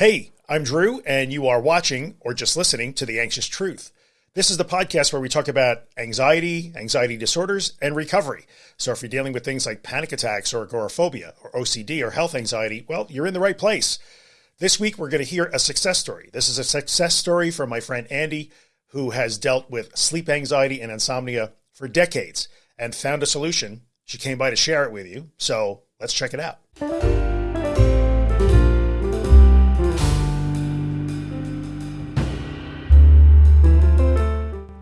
Hey, I'm Drew, and you are watching or just listening to The Anxious Truth. This is the podcast where we talk about anxiety, anxiety disorders, and recovery. So if you're dealing with things like panic attacks or agoraphobia or OCD or health anxiety, well, you're in the right place. This week, we're going to hear a success story. This is a success story from my friend Andy, who has dealt with sleep anxiety and insomnia for decades and found a solution. She came by to share it with you. So let's check it out.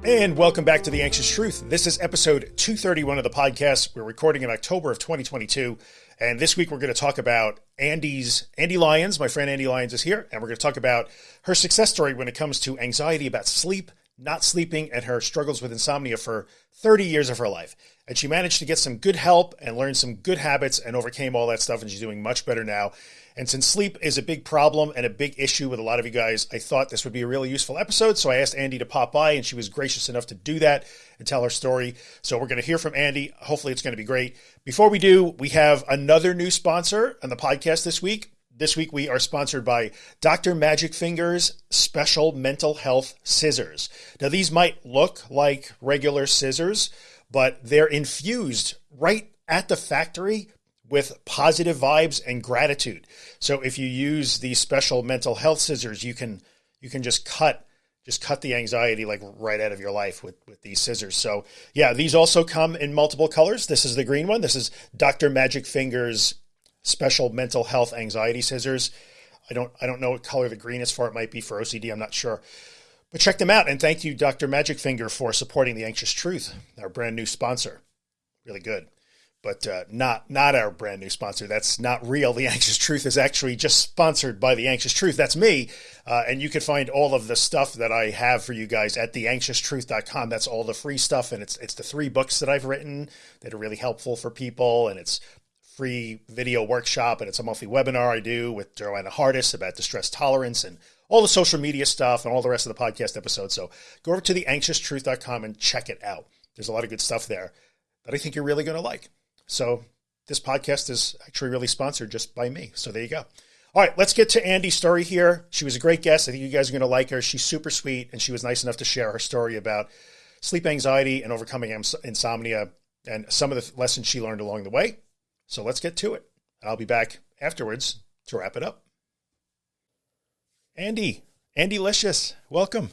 And welcome back to The Anxious Truth. This is episode 231 of the podcast. We're recording in October of 2022. And this week we're going to talk about Andy's, Andy Lyons. My friend Andy Lyons is here. And we're going to talk about her success story when it comes to anxiety about sleep, not sleeping, and her struggles with insomnia for 30 years of her life. And she managed to get some good help and learn some good habits and overcame all that stuff. And she's doing much better now. And since sleep is a big problem and a big issue with a lot of you guys, I thought this would be a really useful episode. So I asked Andy to pop by, and she was gracious enough to do that and tell her story. So we're going to hear from Andy. Hopefully, it's going to be great. Before we do, we have another new sponsor on the podcast this week. This week, we are sponsored by Dr. Magic Fingers Special Mental Health Scissors. Now, these might look like regular scissors, but they're infused right at the factory with positive vibes and gratitude. So if you use these special mental health scissors, you can you can just cut just cut the anxiety like right out of your life with with these scissors. So yeah, these also come in multiple colors. This is the green one. This is Dr. Magic Fingers special mental health anxiety scissors. I don't I don't know what color the green is for. It might be for OCD. I'm not sure. But check them out and thank you Dr. Magic Finger for supporting the Anxious Truth, our brand new sponsor. Really good but uh, not not our brand new sponsor. That's not real. The Anxious Truth is actually just sponsored by The Anxious Truth. That's me. Uh, and you can find all of the stuff that I have for you guys at theanxioustruth.com. That's all the free stuff. And it's, it's the three books that I've written that are really helpful for people. And it's free video workshop. And it's a monthly webinar I do with Joanna Hardis about distress tolerance and all the social media stuff and all the rest of the podcast episodes. So go over to theanxioustruth.com and check it out. There's a lot of good stuff there that I think you're really going to like. So this podcast is actually really sponsored just by me. So there you go. All right, let's get to Andy's story here. She was a great guest. I think you guys are going to like her. She's super sweet, and she was nice enough to share her story about sleep anxiety and overcoming insomnia and some of the lessons she learned along the way. So let's get to it. I'll be back afterwards to wrap it up. Andy, Andy Licious, welcome.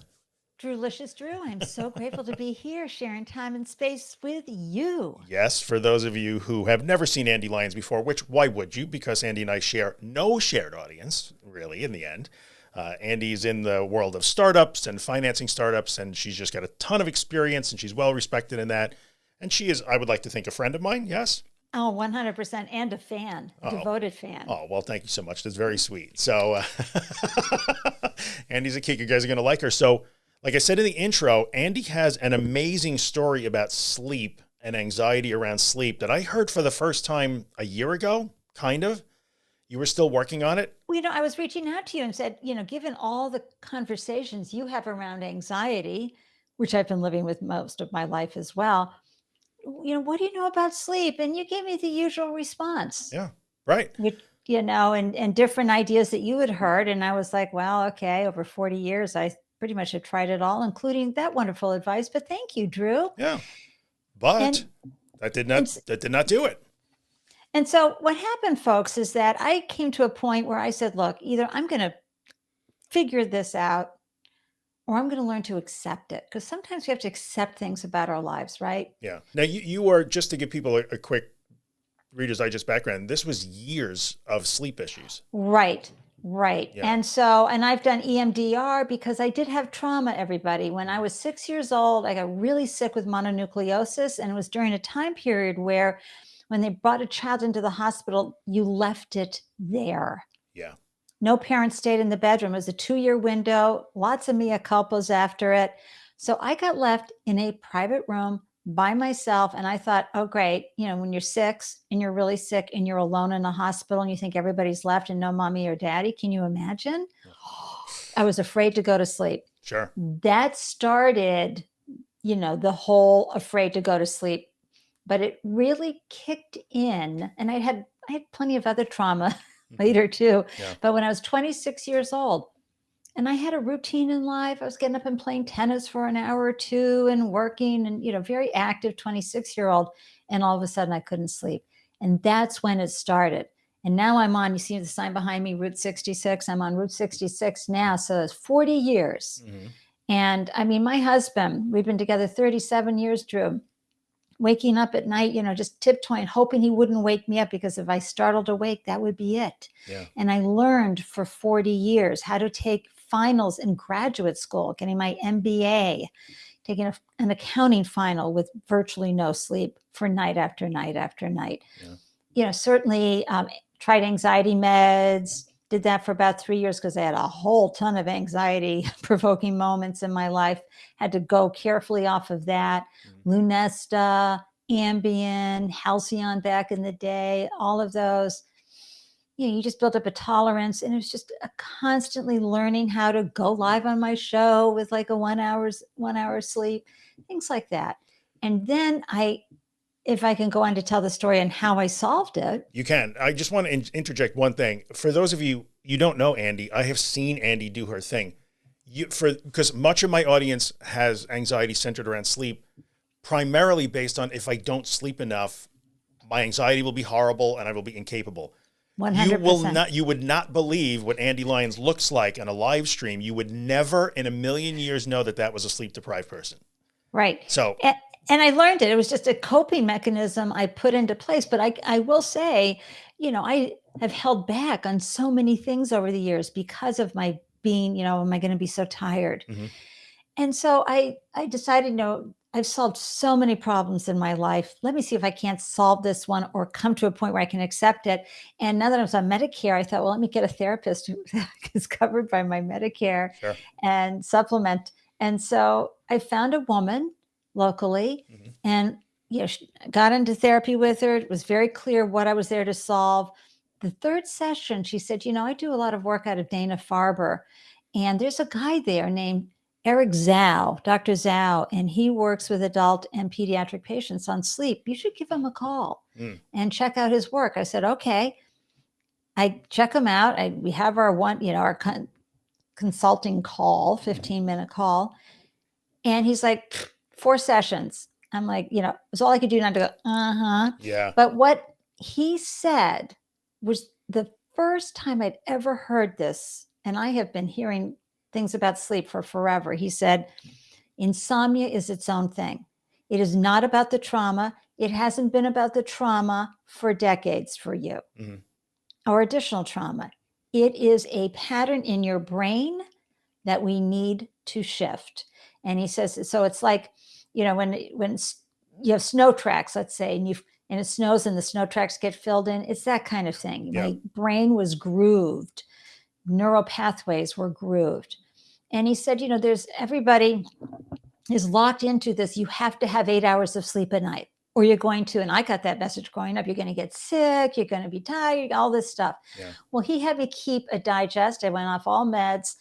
Drewlicious Drew, I'm so grateful to be here sharing time and space with you. Yes, for those of you who have never seen Andy Lyons before, which why would you? Because Andy and I share no shared audience, really, in the end. Uh, Andy's in the world of startups and financing startups, and she's just got a ton of experience and she's well respected in that. And she is, I would like to think, a friend of mine. Yes. Oh, 100% and a fan, a oh. devoted fan. Oh, well, thank you so much. That's very sweet. So, uh, Andy's a kick. You guys are going to like her. So, like I said in the intro, Andy has an amazing story about sleep and anxiety around sleep that I heard for the first time a year ago, kind of. You were still working on it? Well, you know, I was reaching out to you and said, you know, given all the conversations you have around anxiety, which I've been living with most of my life as well, you know, what do you know about sleep? And you gave me the usual response. Yeah, right. You, you know, and, and different ideas that you had heard. And I was like, well, okay, over 40 years, I pretty much have tried it all, including that wonderful advice. But thank you, Drew. Yeah. But and, that did not that did not do it. And so what happened, folks, is that I came to a point where I said, look, either I'm going to figure this out or I'm going to learn to accept it. Because sometimes we have to accept things about our lives, right? Yeah. Now you, you are just to give people a, a quick Reader's Digest background, this was years of sleep issues. Right. Right. Yeah. And so, and I've done EMDR because I did have trauma, everybody. When I mm-hmm. was six years old, I got really sick with mononucleosis. And it was during a time period where when they brought a child into the hospital, you left it there. Yeah. No parents stayed in the bedroom. It was a two year window, lots of mea culpas after it. So I got left in a private room by myself. And I thought, oh, great. You know, when you're six and you're really sick and you're alone in a hospital and you think everybody's left and no mommy or daddy, can you imagine? I was afraid to go to sleep. Sure. That started, you know, the whole afraid to go to sleep. But it really kicked in. And I had I had plenty of other trauma later too. Yeah. But when I was 26 years old, and I had a routine in life, I was getting up and playing tennis for an hour or two and working and, you know, very active 26 year old. And all of a sudden I couldn't sleep. And that's when it started. And now I'm on, you see the sign behind me, Route 66. I'm on Route 66 now. So it's 40 years. Mhm. And I mean, my husband, we've been together 37 years, Drew. Waking up at night, you know, just tiptoeing, hoping he wouldn't wake me up because if I startled awake, that would be it. Yeah. And I learned for 40 years how to take finals in graduate school, getting my MBA, taking a, an accounting final with virtually no sleep for night after night after night. Yeah. You know, certainly um, tried anxiety meds, did that for about three years because I had a whole ton of anxiety provoking moments in my life. Had to go carefully off of that. Mhm. Lunesta, Ambien, Halcion back in the day, all of those. You know, you just built up a tolerance, and it was just a constantly learning how to go live on my show with like a one hours one hour sleep, things like that. And then I, if I can go on to tell the story and how I solved it, You can. I just want to in- interject one thing. For those of you you don't know Andy, I have seen Andy do her thing. You for because much of my audience has anxiety centered around sleep, primarily based on if I don't sleep enough, my anxiety will be horrible and I will be incapable. one You will not you would not believe what Andy Lyons looks like on a live stream. You would never in a million years know that that was a sleep deprived person. Right. So, and, and I learned it. It was just a coping mechanism I put into place. But I, I will say, you know, I have held back on so many things over the years because of my being, you know, am I going to be so tired? Mhm. And so I, I decided, you know, I've solved so many problems in my life. Let me see if I can't solve this one or come to a point where I can accept it. And now that I was on Medicare, I thought, well, let me get a therapist who is covered by my Medicare Sure. and supplement. And so I found a woman locally Mhm. and you know, got into therapy with her. It was very clear what I was there to solve. The third session, she said, You know, I do a lot of work out of Dana Farber, and there's a guy there named Eric Zhou, Dr. Zhou, and he works with adult and pediatric patients on sleep. You should give him a call Mm. and check out his work. I said, Okay. I check him out. I, we have our one, you know, our con- consulting call, 15 minute call. And he's like, "Pfft, four sessions. I'm like, you know, it was all I could do not to go, uh huh. yeah. But what he said was the first time I'd ever heard this. And I have been hearing things about sleep for forever. He said, insomnia is its own thing. It is not about the trauma. It hasn't been about the trauma for decades for you Mhm. or additional trauma. It is a pattern in your brain that we need to shift. And he says, so it's like, you know, when when you have snow tracks, let's say, and you and it snows and the snow tracks get filled in, it's that kind of thing. Yeah. My brain was grooved, neural pathways were grooved. And he said, you know, there's everybody is locked into this. You have to have eight hours of sleep a night, or you're going to, and I got that message growing up, you're going to get sick, you're going to be tired, all this stuff. Yeah. Well, he had me keep a digest. I went off all meds.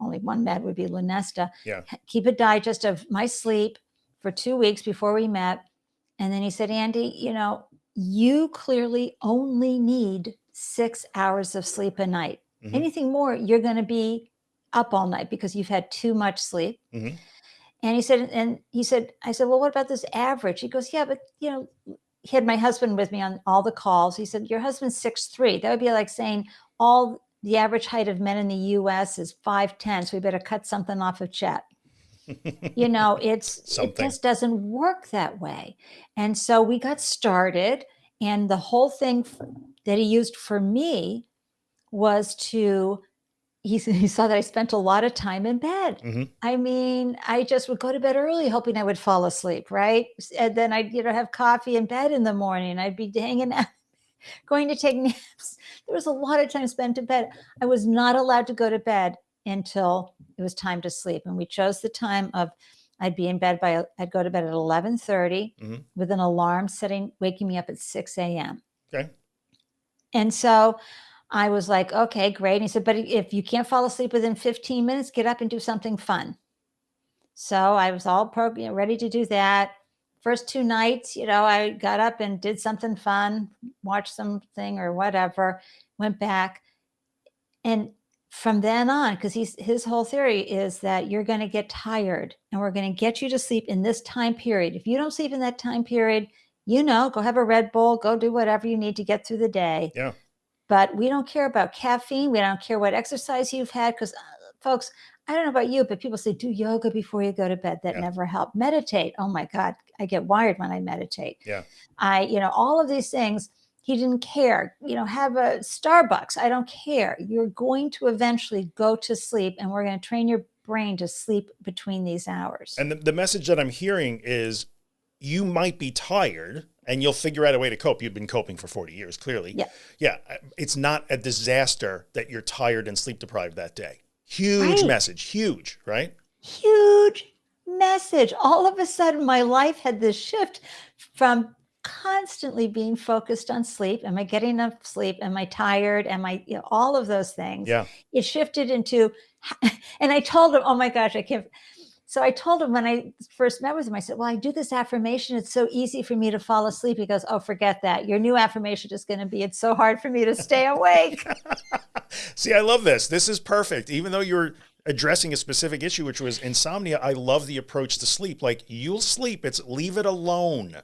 Only one med would be Lunesta. Yeah. Keep a digest of my sleep for two weeks before we met. And then he said, Andy, you know, you clearly only need six hours of sleep a night. Mhm. Anything more, you're going to be up all night because you've had too much sleep. Mhm. And he said, and he said, I said, well, what about this average? He goes, yeah, but you know, he had my husband with me on all the calls. He said, your husband's six three. That would be like saying all the average height of men in the U.S. is five ten. So we better cut something off of Chet. You know, it's it just doesn't work that way. And so we got started, and the whole thing that he used for me was to. He, he saw that I spent a lot of time in bed. Mhm. I mean, I just would go to bed early, hoping I would fall asleep, right? And then I'd, you know, have coffee in bed in the morning. I'd be hanging out, going to take naps. There was a lot of time spent in bed. I was not allowed to go to bed until it was time to sleep. And we chose the time of I'd be in bed by I'd go to bed at 11:30 Mhm. with an alarm setting, waking me up at 6 a.m. Okay. And so I was like, okay, great. And he said, but if you can't fall asleep within 15 minutes, get up and do something fun. So I was all pro- you know, ready to do that. First two nights, you know, I got up and did something fun, watched something or whatever, went back. And from then on, because he's his whole theory is that you're going to get tired and we're going to get you to sleep in this time period. If you don't sleep in that time period, you know, go have a Red Bull, go do whatever you need to get through the day. Yeah. But we don't care about caffeine. We don't care what exercise you've had because, uh, folks, I don't know about you, but people say do yoga before you go to bed. That Yeah. never helped. Meditate. Oh my God, I get wired when I meditate. Yeah. I, you know, all of these things. He didn't care. You know, have a Starbucks. I don't care. You're going to eventually go to sleep, and we're going to train your brain to sleep between these hours. And the, the message that I'm hearing is you might be tired and you'll figure out a way to cope. You've been coping for 40 years, clearly. Yeah. Yeah. It's not a disaster that you're tired and sleep deprived that day. Huge Right. message. Huge, right? huge message. All of a sudden, my life had this shift from constantly being focused on sleep. Am I getting enough sleep? Am I tired? Am I, you know, all of those things. Yeah. It shifted into, and I told him, oh my gosh, I can't. So I told him when I first met with him, I said, Well, I do this affirmation. It's so easy for me to fall asleep. He goes, Oh, forget that. Your new affirmation is going to be, It's so hard for me to stay awake. See, I love this. This is perfect. Even though you're addressing a specific issue, which was insomnia, I love the approach to sleep. Like you'll sleep, it's leave it alone.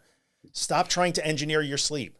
Stop trying to engineer your sleep.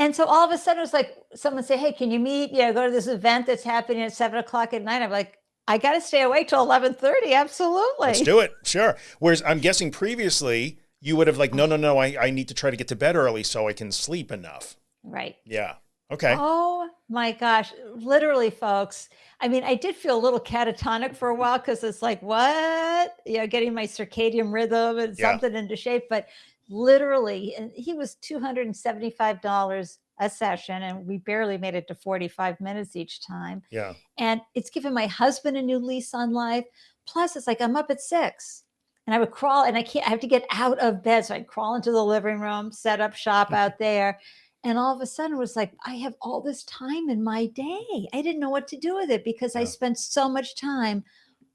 And so all of a sudden, it was like someone say, "Hey, can you meet? Yeah, go to this event that's happening at seven o'clock at night." I'm like, I got to stay awake till 1130. Absolutely. Let's do it. Sure. Whereas I'm guessing previously you would have like, no, no, no, I, I need to try to get to bed early so I can sleep enough. Right. Yeah. Okay. Oh my gosh. Literally folks. I mean, I did feel a little catatonic for a while because it's like, what, you know, getting my circadian rhythm and yeah. something into shape, but literally, he was $275 a session, and we barely made it to forty-five minutes each time. Yeah. and it's given my husband a new lease on life. Plus, it's like I'm up at six and I would crawl and I can't, I have to get out of bed. So I'd crawl into the living room, set up shop out there. And all of a sudden, it was like, I have all this time in my day. I didn't know what to do with it because I spent so much time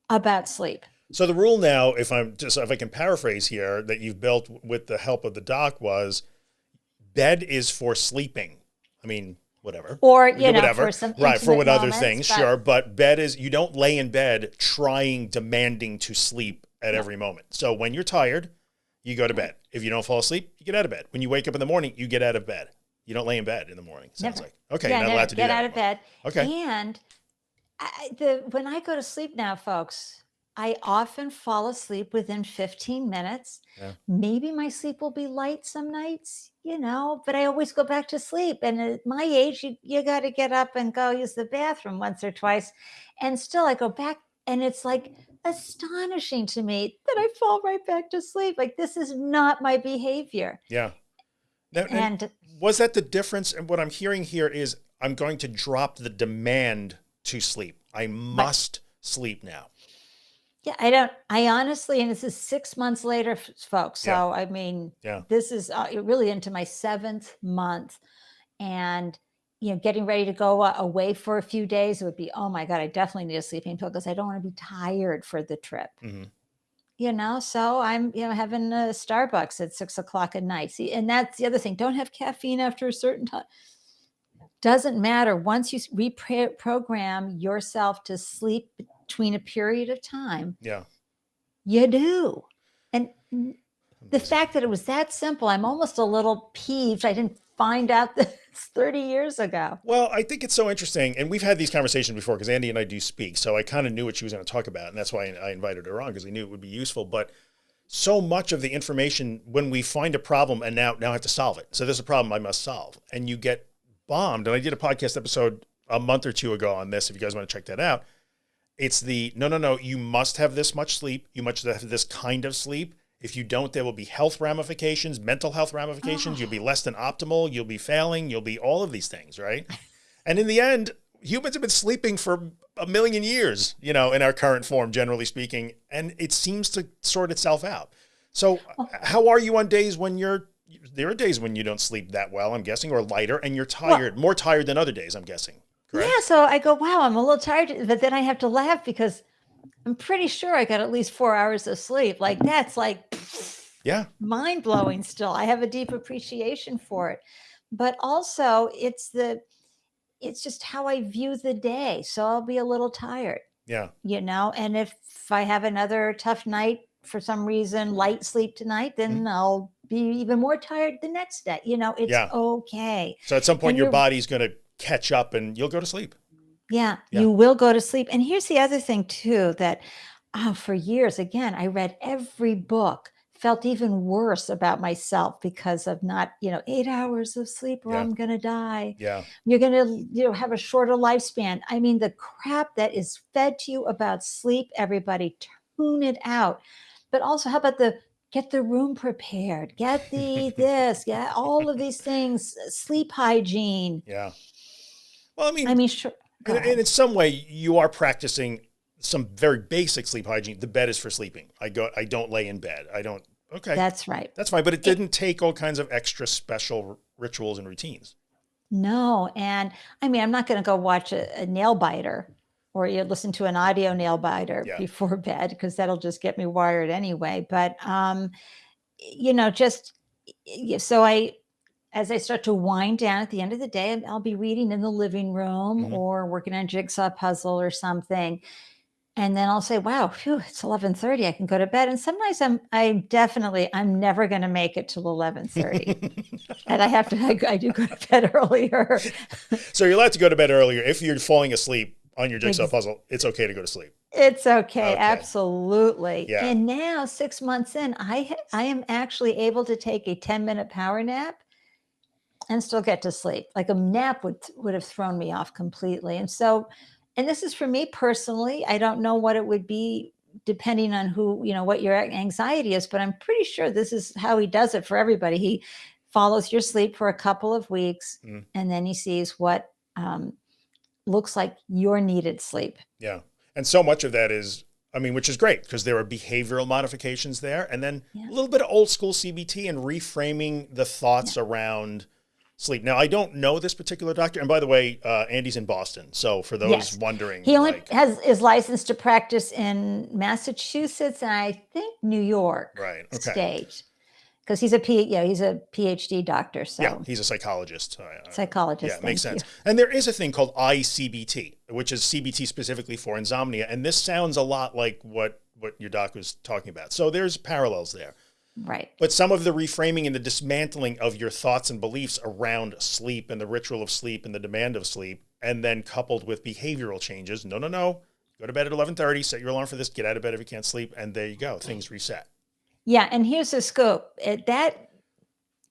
about sleep. So the rule now, if I'm just if I can paraphrase here, that you've built with the help of the doc was bed is for sleeping. I mean, whatever. Or, you know, whatever. for some right for what other things, but- sure. But bed is you don't lay in bed trying, demanding to sleep at every moment. So when you're tired, you go to bed. If you don't fall asleep, you get out of bed. When you wake up in the morning, you get out of bed. You don't lay in bed in the morning. Sounds Never. like okay. yeah, you're not allowed to do get out of bed. Okay. And I, the when I go to sleep now, folks, I often fall asleep within 15 minutes. Yeah. Maybe my sleep will be light some nights, you know, but I always go back to sleep. And at my age, you, you got to get up and go use the bathroom once or twice. And still, I go back, and it's like astonishing to me that I fall right back to sleep. Like, this is not my behavior. Yeah. Now, And was that the difference? And what I'm hearing here is I'm going to drop the demand to sleep. I must sleep now. Yeah, I don't. I honestly, and this is six months later, f- folks. So Yeah. I mean, Yeah. this is uh, really into my seventh month, and you know, getting ready to go uh, away for a few days. It would be, oh my god, I definitely need a sleeping pill because I don't want to be tired for the trip. Mhm. You know, so I'm you know having a Starbucks at six o'clock at night. See, and that's the other thing. Don't have caffeine after a certain time. Doesn't matter. Once you s- reprogram yourself to sleep between a period of time, Yeah. you do. And the fact that it was that simple, I'm almost a little peeved. I didn't find out this 30 years ago. Well, I think it's so interesting, and we've had these conversations before because Andy and I do speak, so I kind of knew what she was going to talk about, and that's why I invited her on because I knew it would be useful. But so much of the information when we find a problem and now now I have to solve it. So there's a problem I must solve, and you get bombed. And I did a podcast episode a month or two ago on this. If you guys want to check that out, it's the no, no, no. You must have this much sleep. You must have this kind of sleep. If you don't, there will be health ramifications, mental health ramifications. You'll be ah. less than optimal. You'll be failing. You'll be all of these things, right? And in the end, humans have been sleeping for a million years, you know, in our current form, generally speaking, and it seems to sort itself out. So, oh. how are you on days when you're? There are days when you don't sleep that well, I'm guessing, or lighter, and you're tired, more tired than other days, I'm guessing. Correct? Yeah, so I go, wow, I'm a little tired, but then I have to laugh because I'm pretty sure I got at least four hours of sleep. Like that's like Yeah. mind blowing still. I have a deep appreciation for it. But also it's the it's just how I view the day. So I'll be a little tired, Yeah. you know, and if I have another tough night for some reason, light sleep tonight, then Mhm. I'll be even more tired the next day. You know, it's Yeah. okay. So at some point, And your body's going to catch up and you'll go to sleep. Yeah, Yeah. you will go to sleep. And here's the other thing too that oh, for years again, I read every book, felt even worse about myself because of not, you know, 8 hours of sleep or Yeah. I'm going to die. Yeah. You're going to, you know, have a shorter lifespan. I mean, the crap that is fed to you about sleep, everybody tune it out. But also how about the get the room prepared, get the this, get all of these things, sleep hygiene. Yeah. Well, I mean, I mean, sure. and, and in some way, you are practicing some very basic sleep hygiene. The bed is for sleeping. I go. I don't lay in bed. I don't. Okay, That's right. that's fine. But it didn't take all kinds of extra special rituals and routines. No, and I mean, I'm not going to go watch a, a nail biter or you listen to an audio nail biter Yeah. before bed because that'll just get me wired anyway. But um, you know, just so I, as I start to wind down at the end of the day, I'll be reading in the living room Mhm. or working on a jigsaw puzzle or something. And then I'll say, wow, phew, it's 1130. I can go to bed. And sometimes I'm, I'm definitely, I'm never going to make it till 1130. and I have to, I, I do go to bed earlier. so you're allowed to go to bed earlier if you're falling asleep on your jigsaw puzzle. It's okay to go to sleep. It's okay, Okay. absolutely. Yeah. And now, six months in, I, I am actually able to take a ten minute power nap and still get to sleep. Like a nap would would have thrown me off completely. And so, and this is for me personally. I don't know what it would be depending on who you know what your anxiety is, but I'm pretty sure this is how he does it for everybody. He follows your sleep for a couple of weeks, Mm. and then he sees what um, looks like your needed sleep. Yeah. And so much of that is, I mean, which is great because there are behavioral modifications there. And then Yeah. a little bit of old school CBT and reframing the thoughts around sleep. Now, I don't know this particular doctor. And by the way, uh, Andy's in Boston. So for those Yes. wondering, He only like, has is licensed to practice in Massachusetts and I think New York right. Okay. State. Because he's a P, yeah, he's a PhD doctor, so Yeah. He's a psychologist. Psychologist. Yeah, makes sense. And there is a thing called ICBT, which is CBT specifically for insomnia. And this sounds a lot like what, what your doc was talking about. So there's parallels there. Right. But some of the reframing and the dismantling of your thoughts and beliefs around sleep and the ritual of sleep and the demand of sleep, and then coupled with behavioral changes. No, no, no. Go to bed at 1130, set your alarm for this, get out of bed if you can't sleep. And there you go. Things reset. Yeah, and here's the scope. It, that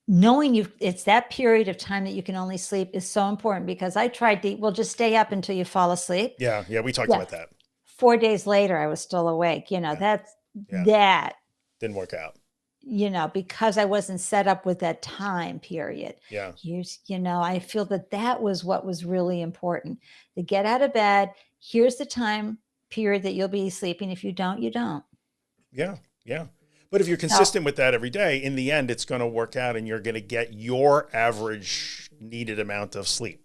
knowing you it's that period of time that you can only sleep is so important because I tried to well just stay up until you fall asleep. Yeah. Yeah. We talked Yeah. about that. Four days later, I was still awake. You know, Yeah. that's Yeah. that, Didn't work out. You know, because I wasn't set up with that time period. Yeah. here's you know i feel that that was what was really important to get out of bed here's the time period that you'll be sleeping if you don't you don't Yeah. Yeah. But if you're consistent with that every day, in the end, it's going to work out and you're going to get your average needed amount of sleep.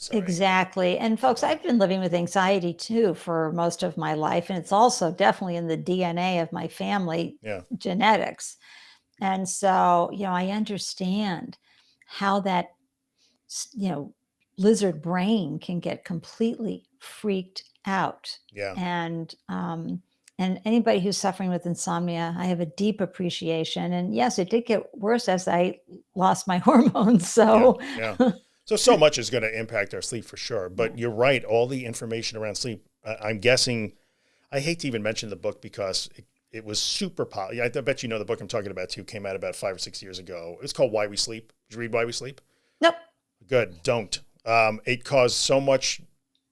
Sorry. exactly and folks i've been living with anxiety too for most of my life and it's also definitely in the dna of my family Yeah. genetics and so you know i understand how that s- you know lizard brain can get completely freaked out Yeah. and um and anybody who's suffering with insomnia i have a deep appreciation and yes it did get worse as i lost my hormones so yeah. So so much is going to impact our sleep for sure. But you're right. All the information around sleep. I, I'm guessing. I hate to even mention the book because it, it was super pop. Yeah, I bet you know the book I'm talking about too. Came out about five or six years ago. It was called Why We Sleep. Did you read Why We Sleep? nope Good. Don't. Um, it caused so much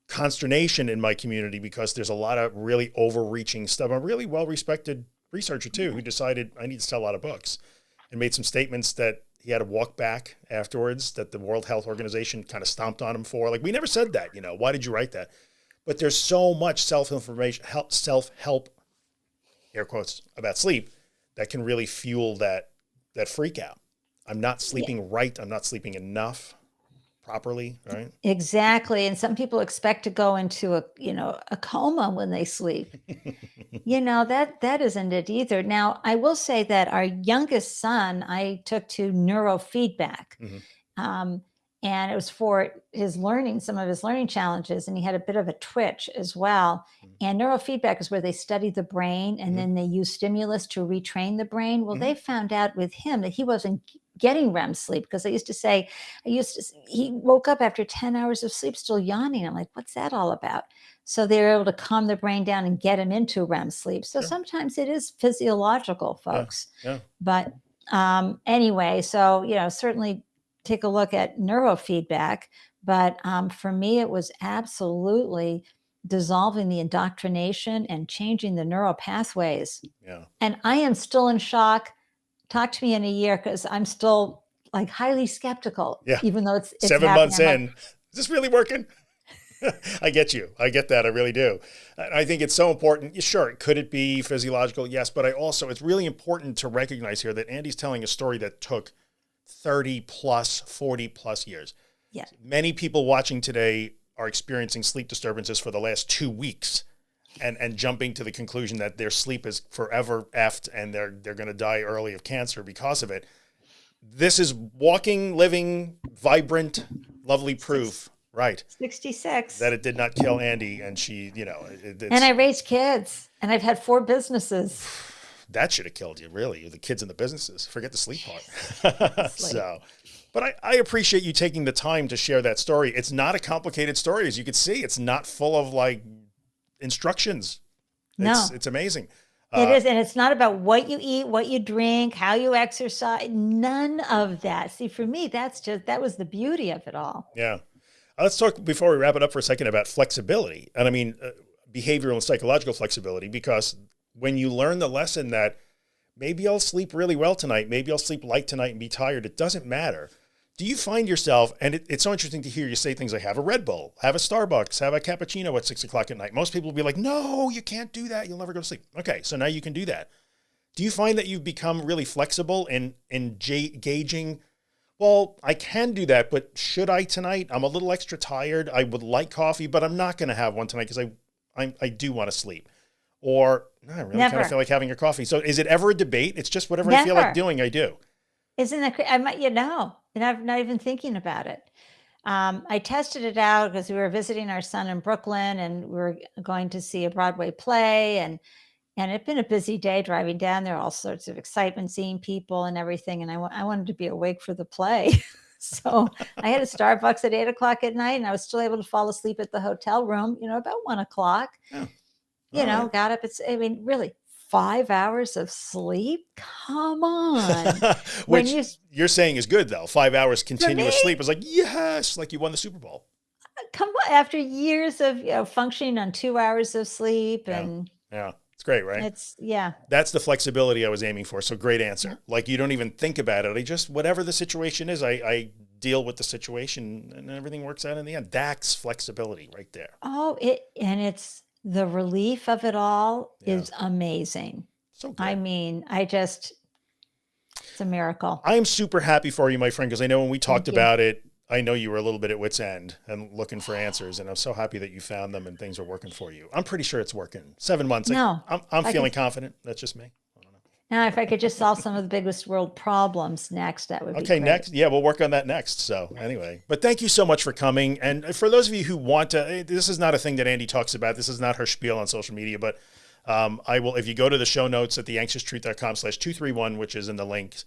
consternation in my community because there's a lot of really overreaching stuff. A really well respected researcher too who decided I need to sell a lot of books and made some statements that he had to walk back afterwards that the World Health Organization kind of stomped on him for. Like, we never said that, you know, why did you write that? But there's so much self-information, help, self-help, air quotes, about sleep that can really fuel that, that freak out. I'm not sleeping right. I'm not sleeping enough. Properly, right? Exactly. And some people expect to go into a, you know, a coma when they sleep. you know, that that isn't it either. Now, I will say that our youngest son, I took to neurofeedback. Mhm. Um, and it was for his learning, some of his learning challenges, and he had a bit of a twitch as well. Mhm. And neurofeedback is where they study the brain and Mhm. then they use stimulus to retrain the brain. Well, Mhm. they found out with him that he wasn't getting REM sleep because I used to say, I used to, he woke up after 10 hours of sleep still yawning. I'm like, what's that all about? So they were able to calm the brain down and get him into REM sleep. So Sure. sometimes it is physiological, Yeah, folks. yeah. But um, anyway, so, you know, certainly take a look at neurofeedback. But um, for me, it was absolutely dissolving the indoctrination and changing the neural pathways. Yeah. And I am still in shock. Talk to me in a year because I'm still like highly skeptical. Yeah. Even though it's, it's Seven happening. months I'm like, in, is this really working? I get you. I get that. I really do. I think it's so important. Sure, could it be physiological? Yes, but I also it's really important to recognize here that Andy's telling a story that took 30 plus, 40 plus years. Yeah. Many people watching today are experiencing sleep disturbances for the last 2 weeks and and jumping to the conclusion that their sleep is forever effed and they're they're going to die early of cancer because of it. This is walking, living, vibrant, lovely proof, right? 66. that it did not kill Andy, and she, you know, it, it's, and I raised kids and I've had four businesses. That should have killed you, really. The kids and the businesses. Forget the sleep part. so, but I, I appreciate you taking the time to share that story. It's not a complicated story, as you can see. It's not full of like instructions. No. It's, it's amazing. it Uh, is. And it's not about what you eat, what you drink, how you exercise, none of that. See, for me, that's just, that was the beauty of it all. Yeah. Uh, Let's talk before we wrap it up for a second about flexibility. And I mean, uh, behavioral and psychological flexibility, because when you learn the lesson that maybe I'll sleep really well tonight, maybe I'll sleep light tonight and be tired, it doesn't matter. Do you find yourself, and it, it's so interesting to hear you say things like have a Red Bull, have a Starbucks, have a cappuccino at six o'clock at night. Most people will be like, no, you can't do that. You'll never go to sleep. Okay. So now you can do that. Do you find that you've become really flexible in, in gauging well, I can do that, but should I tonight? I'm a little extra tired. I would like coffee, but I'm not going to have one tonight because I, I, I do want to sleep. Or no, I really kind of feel like having a coffee. So is it ever a debate? It's just whatever I feel like doing, I do. Isn't that, I might, you know, and I'm not even thinking about it. Um, I tested it out because we were visiting our son in Brooklyn and we were going to see a Broadway play and and it'd been a busy day driving down there, all sorts of excitement, seeing people and everything. And I I wanted to be awake for the play. so I had a Starbucks at eight o'clock at night and I was still able to fall asleep at the hotel room, you know, about one o'clock. You oh, All know, right. got up. It's, I mean, really, five hours of sleep? Come on. when Which you you, are saying is good though. Five hours continuous me- sleep is like, yes, like you won the Super Bowl. Uh, come on, after years of you know, functioning on two hours of sleep Yeah. and Yeah. It's great, right? it's yeah That's the flexibility I was aiming for. So great answer. Like you don't even think about it. I just whatever the situation is, I, I deal with the situation and everything works out in the end. That's flexibility right there. oh it and it's the relief of it all Yeah. is amazing So good. i mean i just it's a miracle I am super happy for you, my friend, because I know when we talked Thank you. about it, I know you were a little bit at wit's end and looking for answers, and I'm so happy that you found them and things are working for you. I'm pretty sure it's working. Seven months. No, I'm, I'm feeling can- confident. That's just me. Now if i could just solve some of the biggest world problems next that would be Okay, next. Yeah, we'll work on that next. So, anyway, but thank you so much for coming. And for those of you who want to, eh, this is not a thing that Andy talks about. This is not her spiel on social media, but um, I will, if you go to the show notes at theanxioustruth.com slash 231, which is in the links,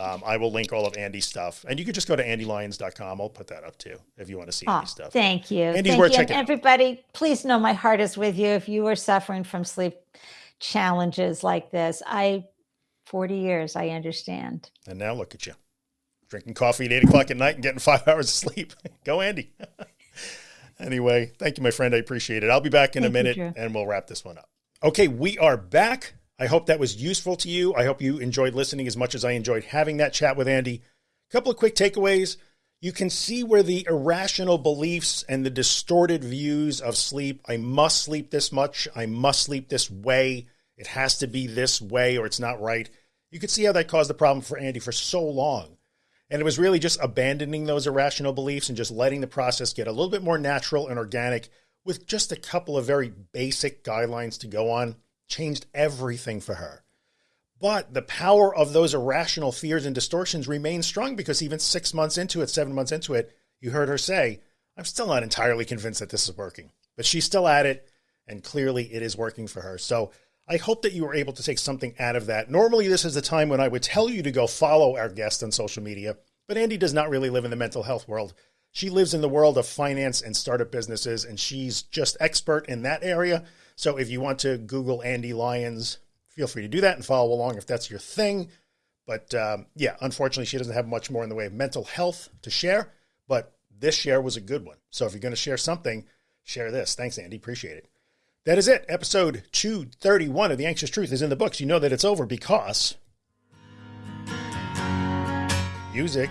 um, I will link all of Andy's stuff. And you could just go to andylyons.com. I'll put that up too if you want to see Oh, stuff. thank you. Andy's thank worth you. And checking out. everybody, please know my heart is with you if you are suffering from sleep challenges like this. I 40 years, I understand. And now look at you drinking coffee at eight o'clock at night and getting five hours of sleep. Go, Andy. anyway, thank you, my friend. I appreciate it. I'll be back in a Thank you, minute Drew. and we'll wrap this one up. Okay, we are back. I hope that was useful to you. I hope you enjoyed listening as much as I enjoyed having that chat with Andy. A couple of quick takeaways. You can see where the irrational beliefs and the distorted views of sleep I must sleep this much, I must sleep this way, it has to be this way or it's not right. You can see how that caused the problem for Andy for so long. And it was really just abandoning those irrational beliefs and just letting the process get a little bit more natural and organic with just a couple of very basic guidelines to go on, changed everything for her. But the power of those irrational fears and distortions remains strong because even six months into it, seven months into it, you heard her say, I'm still not entirely convinced that this is working, but she's still at it. And clearly it is working for her. So I hope that you were able to take something out of that. Normally, this is the time when I would tell you to go follow our guest on social media, but Andy does not really live in the mental health world. She lives in the world of finance and startup businesses, and she's just expert in that area. So if you want to Google Andy Lyons, feel free to do that and follow along if that's your thing. But um, yeah, unfortunately, she doesn't have much more in the way of mental health to share. But this share was a good one. So if you're going to share something, share this. Thanks, Andy. Appreciate it. That is it. Episode 231 of The Anxious Truth is in the books. You know that it's over because music.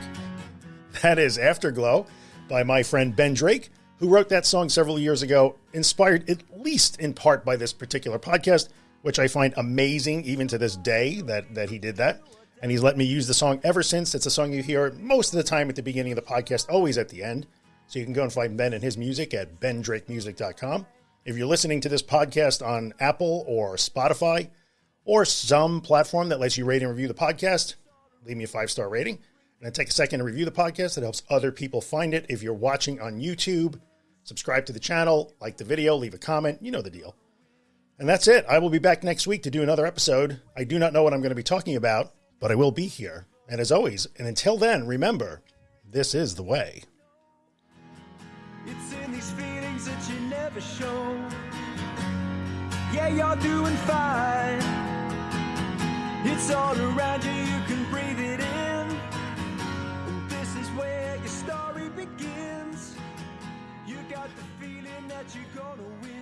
That is Afterglow by my friend Ben Drake, who wrote that song several years ago, inspired at least in part by this particular podcast, which I find amazing even to this day that, that he did that. And he's let me use the song ever since. It's a song you hear most of the time at the beginning of the podcast, always at the end. So you can go and find Ben and his music at bendrakemusic.com. If you're listening to this podcast on Apple or Spotify or some platform that lets you rate and review the podcast, leave me a five star rating. And then take a second to review the podcast. It helps other people find it. If you're watching on YouTube, subscribe to the channel, like the video, leave a comment. You know the deal. And that's it. I will be back next week to do another episode. I do not know what I'm going to be talking about, but I will be here. And as always, and until then, remember this is the way ever shown. Yeah, you're doing fine. It's all around you, you can breathe it in. And this is where your story begins. You got the feeling that you're gonna win.